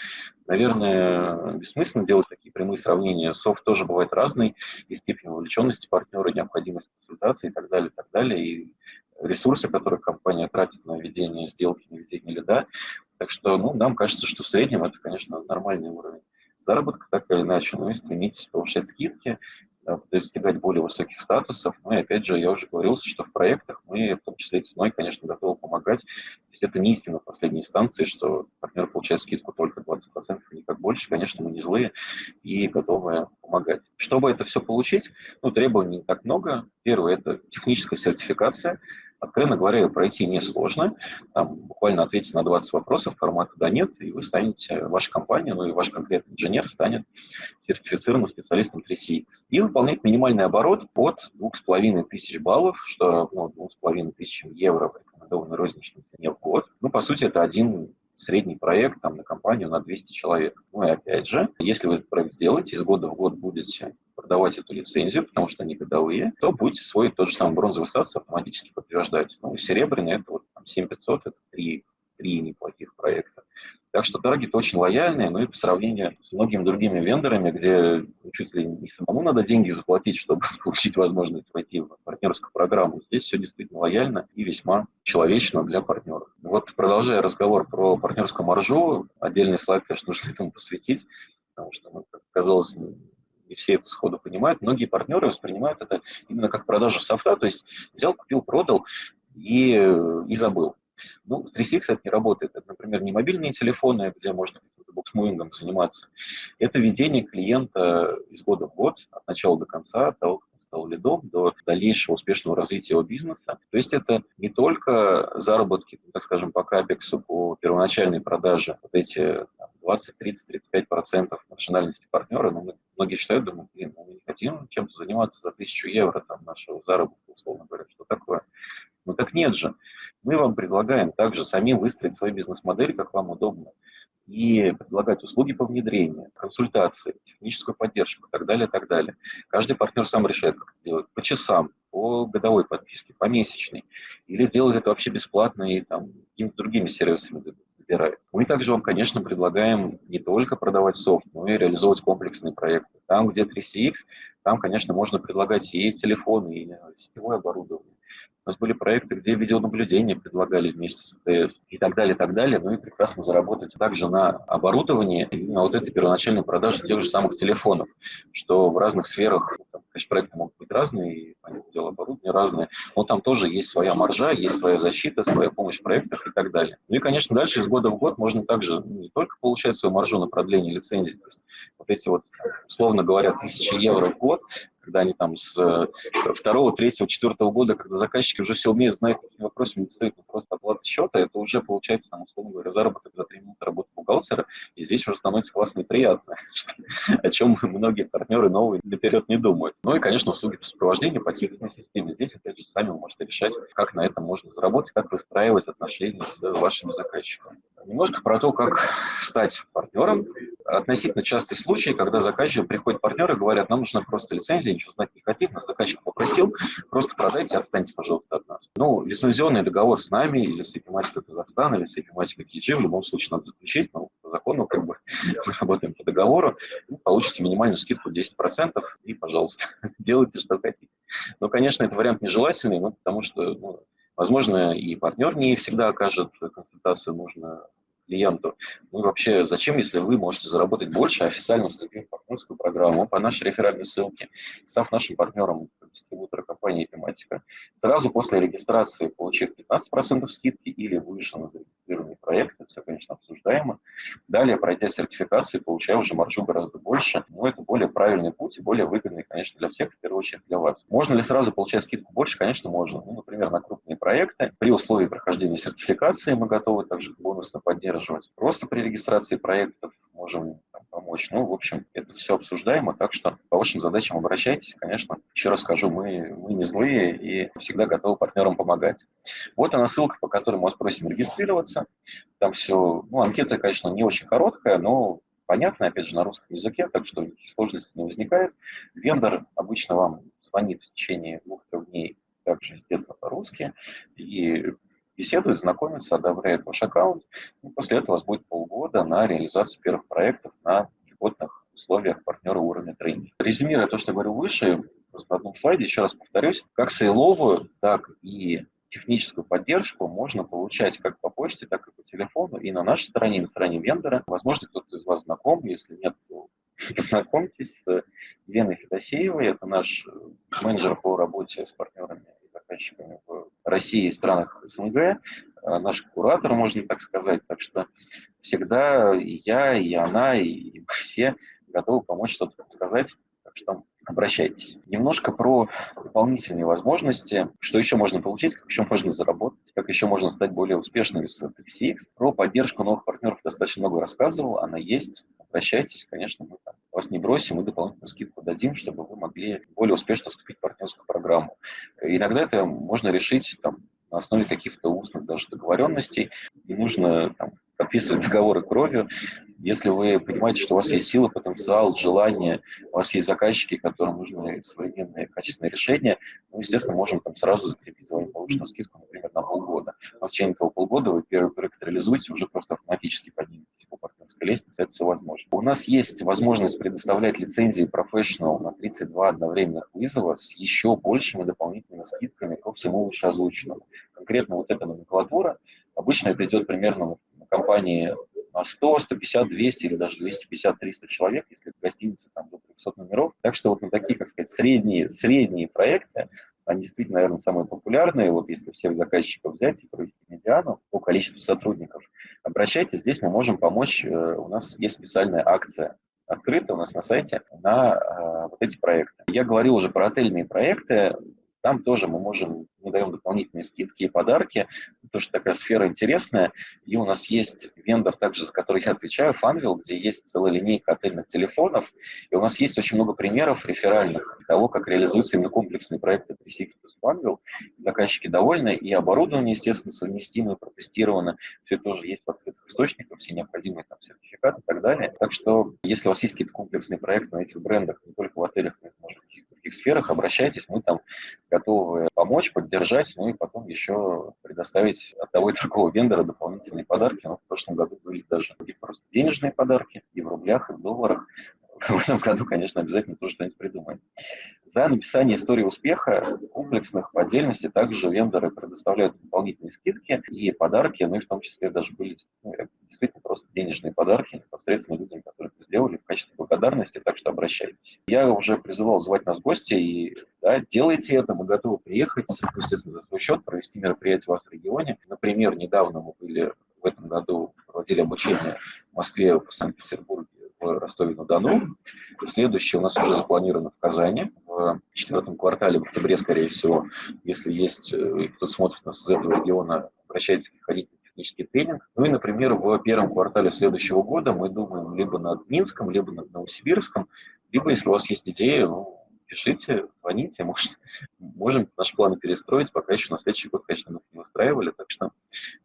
наверное, бессмысленно делать такие прямые сравнения. Софт тоже бывает разный, и степень вовлеченности партнера, необходимость консультации и так далее, и так далее, и ресурсы, которые компания тратит на ведение сделки, на ведение лида, так что, ну, нам кажется, что в среднем это, конечно, нормальный уровень заработка, так или иначе, но и стремитесь повышать скидки, достигать более высоких статусов. Ну и опять же, я уже говорил, что в проектах мы, в том числе и ценой, конечно, готовы помогать. Это не истина в последней инстанции, что партнер получает скидку только 20%, и никак больше. Конечно, мы не злые и готовы помогать. Чтобы это все получить, ну, требований не так много. Первое – это техническая сертификация. Откровенно говоря, пройти несложно. Там буквально ответить на 20 вопросов, формата «да-нет», и вы станете, ваша компания, ну и ваш конкретный инженер станет сертифицированным специалистом 3CX. И выполнять минимальный оборот от 2500 баллов, что равно 2500 евро в рекомендованной розничной цене в год. Ну, по сути, это один средний проект там, на компанию на 200 человек. Ну и опять же, если вы этот проект сделаете, из года в год будете продавать эту лицензию, потому что они годовые, то будете свой тот же самый бронзовый статус автоматически подтверждать. Ну и серебряный это вот там, 7500, это три, три неплохих проекта. Так что таргет очень лояльный, ну и по сравнению с многими другими вендорами, где чуть ли не самому надо деньги заплатить, чтобы получить возможность войти в партнерскую программу, здесь все действительно лояльно и весьма человечно для партнеров. Вот продолжая разговор про партнерскую маржу, отдельный слайд, конечно, нужно этому посвятить, потому что, ну, как казалось, не все это сходу понимают. Многие партнеры воспринимают это именно как продажу софта, то есть взял, купил, продал и, и забыл. Ну, с 3CX это не работает. Это, например, не мобильные телефоны, где можно буксмуингом заниматься. Это ведение клиента из года в год, от начала до конца, от того, как он стал лидом, до дальнейшего успешного развития его бизнеса. То есть это не только заработки, так скажем, по капексу, по первоначальной продаже, вот эти 20, 30, 35 процентов маржинальности партнера, но мы, многие считают, думают, блин, ну мы не хотим чем-то заниматься за тысячу евро там, нашего заработка, условно говоря, что такое. Ну так нет же. Мы вам предлагаем также самим выстроить свою бизнес-модель, как вам удобно. и предлагать услуги по внедрению, консультации, техническую поддержку и так далее, и так далее. Каждый партнер сам решает, как делать. По часам, по годовой подписке, по месячной. Или делать это вообще бесплатно и там какими-то другими сервисами выбирает. Мы также вам, конечно, предлагаем не только продавать софт, но и реализовывать комплексные проекты. Там, где 3CX, там, конечно, можно предлагать и телефоны, и сетевое оборудование, у нас были проекты, где видеонаблюдение предлагали вместе с ТС и так далее, и так далее. Ну и прекрасно заработать также на оборудовании на вот этой первоначальной продаже тех же самых телефонов, что в разных сферах, там, конечно, проекты могут быть разные, и, понятное дело, оборудование разное, но там тоже есть своя маржа, есть своя защита, своя помощь в проектах и так далее. Ну и, конечно, дальше из года в год можно также не только получать свою маржу на продление лицензии, то есть вот эти вот, условно говоря, тысячи евро в год, когда они там с э, второго, третьего, четвертого года, когда заказчики уже все умеют, знают, какими вопросами не стоит просто оплата счета, это уже получается, там, условно говоря, заработок за три минуты работы бухгалтера, и здесь уже становится классно и приятно, о чем многие партнеры новые наперед не думают. Ну и, конечно, услуги по сопровождению, по тикетной системе. Здесь, опять же, сами вы можете решать, как на этом можно заработать, как выстраивать отношения с вашими заказчиками. Немножко про то, как стать партнером. Относительно частый случай, когда заказчик приходит партнер и говорят, нам нужна просто лицензия, ничего знать не хотим, нас заказчик попросил, просто продайте, отстаньте, пожалуйста, от нас. Ну, лицензионный договор с нами или с Эпиматикой Казахстана, или с Эпиматикой KG в любом случае надо заключить, но по закону как бы мы работаем по договору, вы получите минимальную скидку 10% и, пожалуйста, делайте, что хотите. Но, конечно, это вариант нежелательный, ну, потому что ну, Возможно, и партнер не всегда окажет консультацию нужную клиенту. Ну и вообще, зачем, если вы можете заработать больше, официально вступив в партнерскую программу по нашей реферальной ссылке, став нашим партнером дистрибутора компании «Тематика», сразу после регистрации, получив 15% скидки или выше на зарегистрированный проект, это все, конечно, обсуждаемо. Далее, пройдя сертификацию, получая уже маржу гораздо больше, но это более правильный путь и более выгодный, конечно, для всех, в первую очередь для вас. Можно ли сразу получать скидку больше? Конечно, можно. Ну, например, на крупные проекты. При условии прохождения сертификации мы готовы также бонусно поддерживать. Просто при регистрации проектов можем помочь. Ну, в общем, это все обсуждаемо, так что по вашим задачам обращайтесь, конечно. Еще раз скажу, мы, мы не злые и всегда готовы партнерам помогать. Вот она ссылка, по которой мы вас просим регистрироваться. Там все, ну, анкета, конечно, не очень короткая, но понятно, опять же, на русском языке, так что сложностей не возникает. Вендор обычно вам звонит в течение двух-трех дней, также, естественно, по-русски, и беседует, знакомится, одобряет ваш аккаунт. И после этого у вас будет полгода на реализацию первых проектов на льготных условиях партнера уровня тренинга. Резюмируя то, что говорил выше, просто на одном слайде, еще раз повторюсь, как сейловую, так и техническую поддержку можно получать как по почте, так и по телефону, и на нашей стороне, и на стороне вендора. Возможно, кто-то из вас знаком, если нет, то познакомьтесь с Леной Федосеевой, это наш менеджер по работе с партнерами заказчиками в России и странах СНГ, э, наш куратор, можно так сказать. Так что всегда и я, и она, и все готовы помочь что-то подсказать. Так что обращайтесь. Немножко про дополнительные возможности, что еще можно получить, как еще можно заработать, как еще можно стать более успешным с TXX. Про поддержку новых партнеров достаточно много рассказывал, она есть. Обращайтесь, конечно, мы вас не бросим и дополнительную скидку дадим, чтобы вы могли более успешно вступить в партнерскую программу. Иногда это можно решить там, на основе каких-то устных даже договоренностей. Не нужно там, подписывать договоры кровью. Если вы понимаете, что у вас есть сила, потенциал, желание, у вас есть заказчики, которым нужны современные качественные решения, мы, естественно, можем там сразу закрепить за вами повышенную скидку, например, на полгода. Но в течение этого полгода вы первый проект реализуете, уже просто автоматически подниметесь по партнерской лестнице, это все возможно. У нас есть возможность предоставлять лицензии Professional на 32 одновременных вызова с еще большими дополнительными скидками ко всему вышеозвученному. Конкретно вот эта номенклатура, обычно это идет примерно компании 100, 150, 200 или даже 250, 300 человек, если в гостинице там до 300 номеров. Так что вот на такие, как сказать, средние, средние проекты, они действительно, наверное, самые популярные. Вот если всех заказчиков взять и провести медиану по количеству сотрудников, обращайтесь, здесь мы можем помочь. Э, у нас есть специальная акция открыта у нас на сайте на э, вот эти проекты. Я говорил уже про отельные проекты Там тоже мы можем, мы даем дополнительные скидки и подарки, потому что такая сфера интересная. И у нас есть вендор, также за который я отвечаю, Funville, где есть целая линейка отельных телефонов. И у нас есть очень много примеров реферальных того, как реализуются именно комплексные проекты 36 плюс Funville. Заказчики довольны, и оборудование, естественно, совместимо, протестировано. Все тоже есть в открытых источниках, все необходимые там сертификаты и так далее. Так что, если у вас есть какие-то комплексные проекты на этих брендах, не только в отелях, но и, в других сферах, обращайтесь, мы там готовы помочь, поддержать, ну и потом еще предоставить от того и другого вендора дополнительные подарки. Ну, в прошлом году были даже просто денежные подарки и в рублях, и в долларах. В этом году, конечно, обязательно тоже что-нибудь придумаем. За написание истории успеха комплексных по отдельности также вендоры предоставляют дополнительные скидки и подарки, ну и в том числе даже были ну, действительно просто денежные подарки непосредственно людям, которые это сделали в качестве благодарности, так что обращайтесь. Я уже призывал звать нас в гости, и да, делайте это, мы готовы приехать, естественно, за свой счет, провести мероприятие у вас в регионе. Например, недавно мы были в этом году, проводили обучение в Москве, в Санкт-Петербурге, в Ростове-на-Дону. Следующее у нас уже запланировано в Казани в четвертом квартале, в октябре, скорее всего. Если есть э, кто смотрит нас из этого региона, обращайтесь, приходите на технический тренинг. Ну и, например, в первом квартале следующего года мы думаем либо над Минском, либо над Новосибирском, либо, если у вас есть идея, ну, пишите, звоните, может, можем наши планы перестроить, пока еще на следующий год, конечно, мы не выстраивали, так что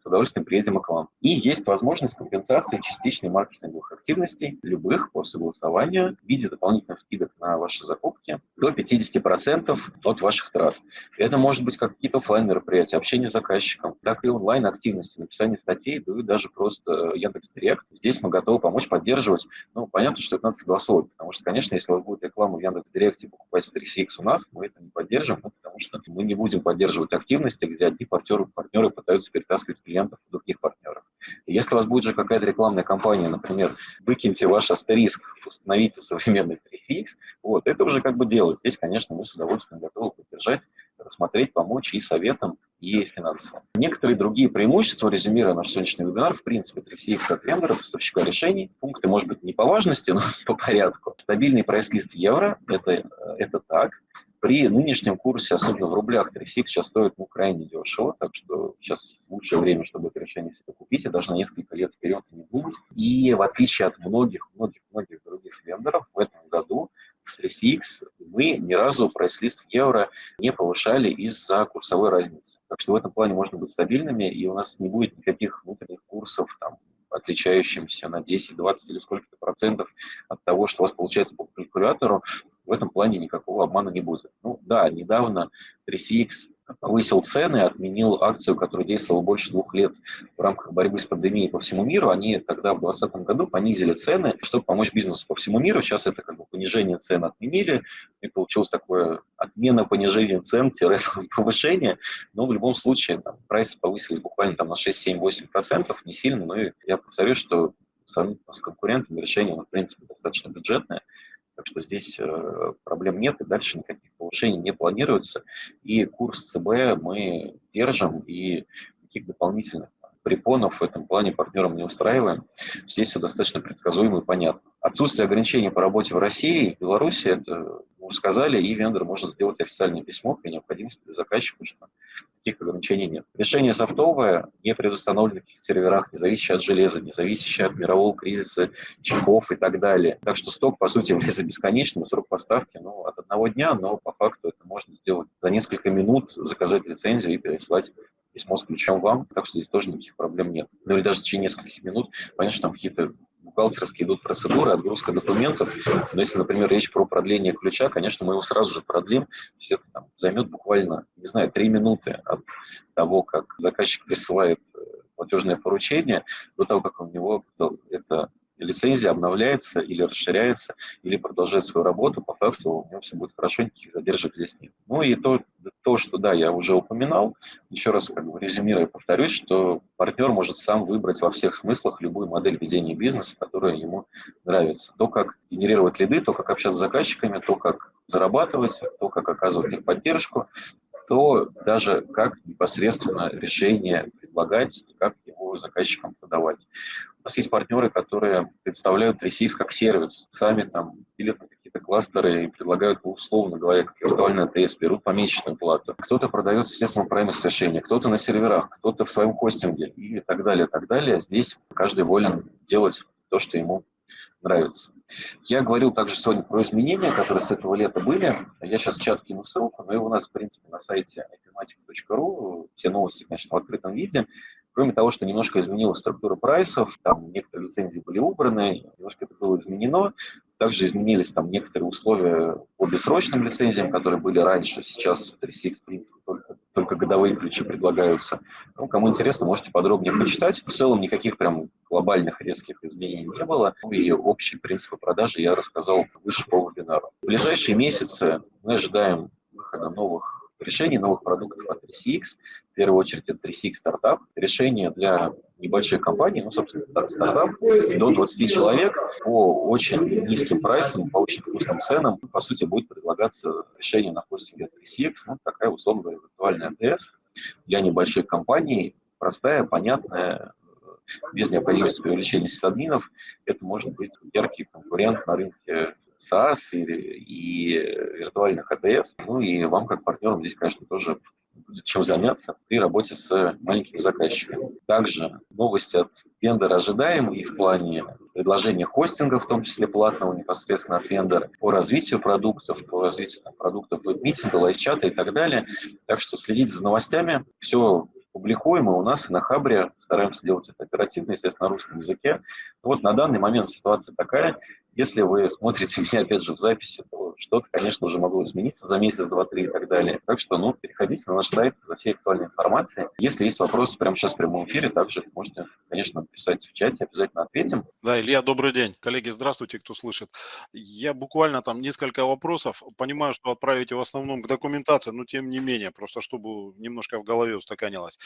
с удовольствием приедем к вам. И есть возможность компенсации частичной маркетинговых активностей, любых по согласованию, в виде дополнительных скидок на ваши закупки до 50% от ваших трат. Это может быть как какие-то офлайн мероприятия, общение с заказчиком, так и онлайн активности, написание статей, да и даже просто Яндекс.Директ. Здесь мы готовы помочь, поддерживать. Ну, понятно, что это надо согласовывать, потому что, конечно, если у вас будет реклама в Яндекс.Директе, покупать 3CX у нас, мы это не поддержим, ну, потому что мы не будем поддерживать активности, где одни партнеры, партнеры пытаются перетаскивать клиентов других партнеров. И если у вас будет же какая-то рекламная кампания, например, выкиньте ваш астериск, установите современный 3CX, вот, это уже как бы дело. Здесь, конечно, мы с удовольствием готовы поддержать, рассмотреть, помочь и советом, и финансово. Некоторые другие преимущества, резюмируя наш сегодняшний вебинар, в принципе, 3CX от вендора, поставщика решений, пункты, может быть, не по важности, но по порядку. Стабильный прайс-лист евро, это, это так. При нынешнем курсе, особенно в рублях, 3CX сейчас стоит ну, крайне дешево, так что сейчас лучшее время, чтобы это решение себе купить, и даже на несколько лет вперед не думать. И в отличие от многих-многих-многих других вендоров, в этом году 3CX мы ни разу прайс-лист в евро не повышали из-за курсовой разницы. Так что в этом плане можно быть стабильными, и у нас не будет никаких внутренних курсов, там, отличающимся на 10, 20 или сколько-то процентов от того, что у вас получается по калькулятору, в этом плане никакого обмана не будет. Ну да, недавно 3CX повысил цены, отменил акцию, которая действовала больше двух лет в рамках борьбы с пандемией по всему миру. Они тогда в 2020 году понизили цены, чтобы помочь бизнесу по всему миру. Сейчас это как бы понижение цен отменили, и получилось такое отмена понижения цен, повышение. Но в любом случае там, прайсы повысились буквально там, на 6, 7, 8 процентов, не сильно, но я повторюсь, что с конкурентами решение, в принципе, достаточно бюджетное. Так что здесь э, проблем нет, и дальше никаких повышений не планируется. И курс ЦБ мы держим, и каких дополнительных препонов в этом плане партнерам не устраиваем. Здесь все достаточно предсказуемо и понятно. Отсутствие ограничений по работе в России и Беларуси, это мы сказали, и вендор может сделать официальное письмо при необходимости для заказчика, что таких ограничений нет. Решение софтовое, не предустановлено каких серверах, не зависящее от железа, не зависящее от мирового кризиса, чипов и так далее. Так что сток, по сути, является бесконечным, срок поставки ну, от одного дня, но по факту это можно сделать за несколько минут, заказать лицензию и переслать письмо с ключом вам, так что здесь тоже никаких проблем нет. Ну или даже в течение нескольких минут, понятно, что там какие-то бухгалтерские идут процедуры, отгрузка документов. Но если, например, речь про продление ключа, конечно, мы его сразу же продлим. Есть это там, займет буквально, не знаю, три минуты от того, как заказчик присылает э, платежное поручение, до того, как у него это лицензия обновляется или расширяется, или продолжает свою работу, по факту у него все будет хорошо, никаких задержек здесь нет. Ну и то, то что, да, я уже упоминал, еще раз как бы резюмируя, повторюсь, что партнер может сам выбрать во всех смыслах любую модель ведения бизнеса, которая ему нравится. То, как генерировать лиды, то, как общаться с заказчиками, то, как зарабатывать, то, как оказывать их поддержку, то даже как непосредственно решение предлагать как его заказчикам подавать. У нас есть партнеры, которые представляют Ресейс как сервис, сами там пилят на какие-то кластеры и предлагают, ну, условно говоря, как виртуальный АТС, берут помесячную плату. Кто-то продает, естественно, праймес решение, кто-то на серверах, кто-то в своем хостинге и так далее, так далее. Здесь каждый волен делать то, что ему нравится. Я говорил также сегодня про изменения, которые с этого лета были. Я сейчас в чат кину ссылку, но и у нас, в принципе, на сайте ipmatic.ru все новости, конечно, в открытом виде. Кроме того, что немножко изменилась структура прайсов, там некоторые лицензии были убраны, немножко это было изменено. Также изменились там некоторые условия по бессрочным лицензиям, которые были раньше. Сейчас в 3CX, в принципе, только, только годовые ключи предлагаются. Ну, кому интересно, можете подробнее почитать. В целом никаких прям глобальных резких изменений не было. Ну и общие принципы продажи я рассказал выше по вебинару. В ближайшие месяцы мы ожидаем выхода новых решений новых продуктов от 3CX. В первую очередь это 3CX стартап. Решение для небольших компаний, ну, собственно, стартап до 20 человек по очень низким прайсам, по очень вкусным ценам. По сути, будет предлагаться решение на хостинге от 3CX, ну, такая, условно говоря, виртуальная АТС для небольших компаний, простая, понятная, без необходимости привлечения сисадминов. Это может быть яркий конкурент на рынке SaaS и, и виртуальных АТС. Ну и вам, как партнерам, здесь, конечно, тоже чем заняться при работе с маленькими заказчиками. Также новости от вендора ожидаем и в плане предложения хостинга, в том числе платного непосредственно от вендора, по развитию продуктов, по развитию там, продуктов веб-митинга, лайв-чата и так далее. Так что следите за новостями. Все публикуем, и у нас на Хабре стараемся делать это оперативно, естественно, на русском языке. Вот на данный момент ситуация такая. Если вы смотрите меня, опять же, в записи, то что-то, конечно, уже могло измениться за месяц, два, три и так далее. Так что, ну, переходите на наш сайт за всей актуальной информацией. Если есть вопросы прямо сейчас в прямом эфире, также можете, конечно, написать в чате, обязательно ответим. Да, Илья, добрый день. Коллеги, здравствуйте, кто слышит. Я буквально там несколько вопросов. Понимаю, что отправите в основном к документации, но тем не менее, просто чтобы немножко в голове устаканилось.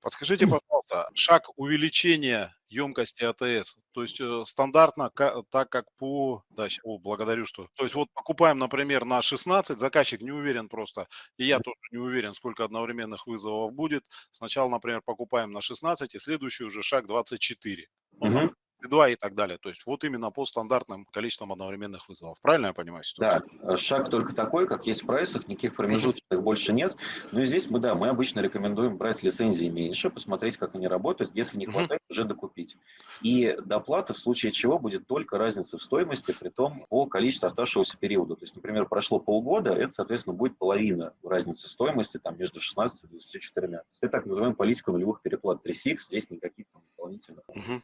Подскажите, пожалуйста, шаг увеличения емкости АТС. То есть э, стандартно, так как по... Да, о, благодарю, что... То есть вот покупаем, например, на 16, заказчик не уверен просто, и я тоже не уверен, сколько одновременных вызовов будет. Сначала, например, покупаем на 16, и следующий уже шаг 24. Ну, 2 и так далее. То есть вот именно по стандартным количествам одновременных вызовов. Правильно я понимаю ситуацию? Да, шаг только такой, как есть в прайсах, никаких промежуточных больше нет. Но и здесь мы, да, мы обычно рекомендуем брать лицензии меньше, посмотреть, как они работают. Если не хватает, уже докупить. И доплата в случае чего будет только разница в стоимости, при том по количеству оставшегося периода. То есть, например, прошло полгода, это, соответственно, будет половина разницы стоимости там, между 16 и 24. То есть это так называемая политика нулевых переплат 3CX, здесь никаких там, дополнительных угу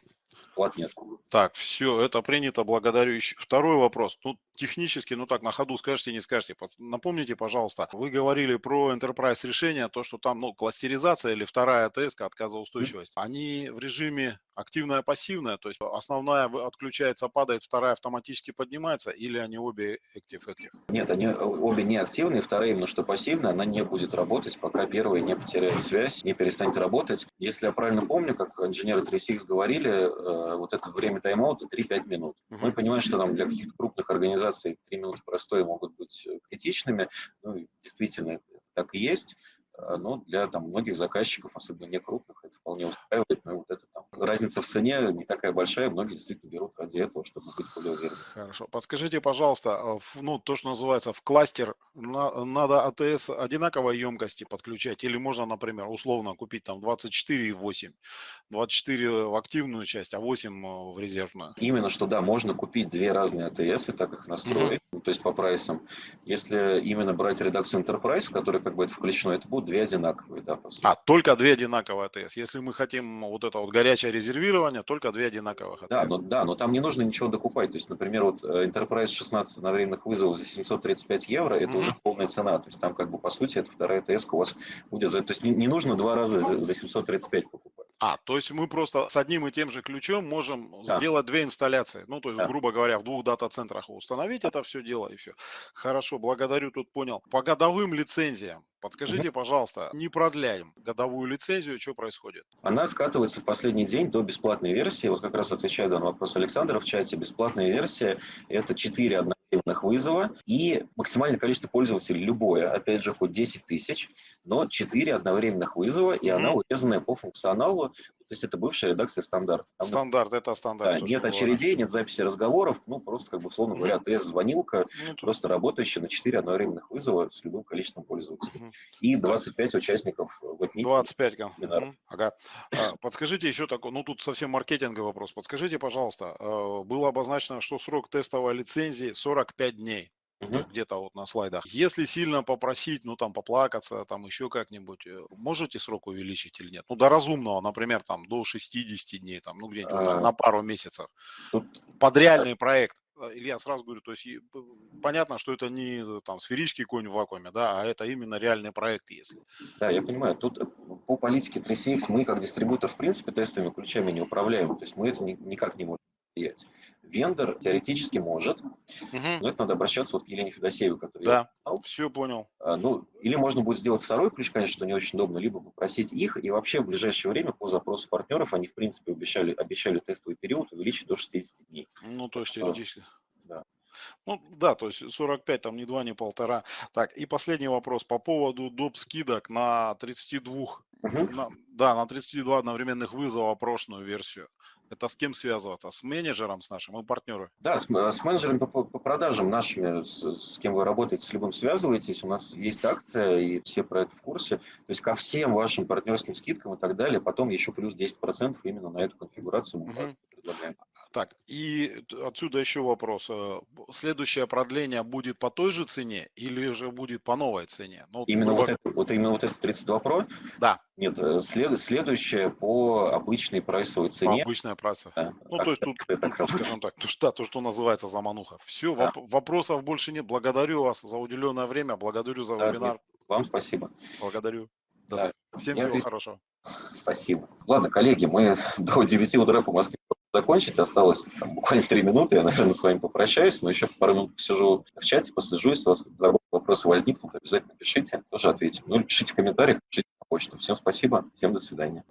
плат нет. Так, все, это принято, благодарю. Еще второй вопрос. Ну, технически, ну так, на ходу скажете, не скажете. Напомните, пожалуйста, вы говорили про Enterprise решение, то, что там, ну, кластеризация или вторая ТСК, отказоустойчивость. Они в режиме активная, пассивная, то есть основная отключается, падает, вторая автоматически поднимается, или они обе active-active? Нет, они обе не активные, вторая именно что пассивная, она не будет работать, пока первая не потеряет связь, не перестанет работать. Если я правильно помню, как инженеры 3CX говорили, э, вот это время тайм-аута 3-5 минут. Uh-huh. Мы понимаем, что там для каких-то крупных организаций 3 минуты простой могут быть э, критичными, ну, действительно, так и есть. Э, но для там, многих заказчиков, особенно не крупных, это вполне устраивает. Но вот это там, разница в цене не такая большая, многие действительно берут ради этого, чтобы быть более уверенными. Хорошо. Подскажите, пожалуйста, а ну, то, что называется в кластер, надо АТС одинаковой емкости подключать или можно, например, условно купить там 24 и 8, 24 в активную часть, а 8 э, в резервную? Именно что, да, можно купить две разные АТС и так их настроить, угу. то есть по прайсам. Если именно брать редакцию Enterprise, в которой как бы это включено, это будет две одинаковые, да, по А, только две одинаковые АТС. Если мы хотим вот это вот горячее резервирование, только две одинаковых АТС. Да, но, да, но там не нужно ничего докупать. То есть, например, вот э, Enterprise 16 одновременных вызовов за 735 евро, это mm-hmm. уже полная цена. То есть там как бы по сути это вторая АТС у вас будет. То есть не, не нужно два раза за, за 735 покупать. А, то есть мы просто с одним и тем же ключом можем да. сделать две инсталляции. Ну, то есть, да. грубо говоря, в двух дата-центрах установить это все дело и все. Хорошо, благодарю, тут понял. По годовым лицензиям Подскажите, пожалуйста, не продляем годовую лицензию, что происходит? Она скатывается в последний день до бесплатной версии. Вот как раз отвечаю на вопрос Александра в чате. Бесплатная версия – это 4 одновременных вызова и максимальное количество пользователей любое, опять же, хоть 10 тысяч, но 4 одновременных вызова, и она урезанная по функционалу. То есть это бывшая редакция стандарт. Там, Стандарт, это стандарт. да, нет что было, да. очередей, нет записи разговоров, ну просто, как бы, условно говоря. ТС-звонилка, Ну, просто работающая на 4 одновременных вызова с любым количеством пользователей. Мгм. И 25 участников в отмите. 25 кон- вебинаров. Мгм. Ага. А, Подскажите еще такой, ну тут совсем маркетинговый вопрос. Подскажите, пожалуйста, э, было обозначено, что срок тестовой лицензии 45 дней. Где-то вот на слайдах. Если сильно попросить, ну там поплакаться, там еще как-нибудь, э, можете срок увеличить или нет? Ну до разумного, например, там до 60 дней, там, ну где-нибудь вот на, А, на пару месяцев. Тут Под реальный проект. Э, Илья, сразу говорю, то есть понятно, что это не э, там сферический конь в вакууме, да, а это именно реальный проект, если. Да, я понимаю. Тут э, по политике 3CX мы как дистрибутор в принципе тестовыми ключами не управляем. То есть мы это ни- никак не можем влиять. Вендор теоретически может, Мгм. но это надо обращаться вот к Елене Федосеевой, которую я Да, упоминал. все понял. А, Ну, или можно будет сделать второй ключ, конечно, что не очень удобно, либо попросить их, и вообще в ближайшее время по запросу партнеров они, в принципе, обещали, обещали тестовый период увеличить до 60 дней. Ну, то есть теоретически. да. Ну, да, то есть 45, там не 2, не полтора. Так, и последний вопрос по поводу доп. скидок на 32, Мгм. на- да, на 32 одновременных вызова прошлую версию. Это с кем связываться? С менеджером, с нашим? Мы партнеры. Да, с, м- с менеджерами по, по- продажам нашими, с, с кем вы работаете, с любым связываетесь, у нас есть акция, и все про это в курсе. То есть ко всем вашим партнерским скидкам и так далее, потом еще плюс 10% именно на эту конфигурацию мы Мгм. предлагаем. Так, и отсюда еще вопрос. б- Следующее продление будет по той же цене или же будет по новой цене? Ну, Именно грубо- вот это, вот именно вот это 32 Pro, Да, нет, э, след, следующее по обычной прайсовой по цене. обычной праце. Да, Ну, так- то есть тут, так- так тут, работает. скажем так, то, что, то, что называется замануха. Все, Да. вопросов больше нет. Благодарю вас за уделенное время, благодарю за Да, вебинар, Вам спасибо. благодарю. До Да. Всем Я всего отвечу. хорошего. Спасибо. Ладно, коллеги, мы до 9 утра по Москве закончить. Осталось там, буквально 3 минуты. Я, наверное, с вами попрощаюсь, но еще пару минут посижу в чате, послежу. Если у вас вопросы возникнут, обязательно пишите, тоже ответим. Ну пишите в комментариях, пишите на почту. Всем спасибо, всем до свидания.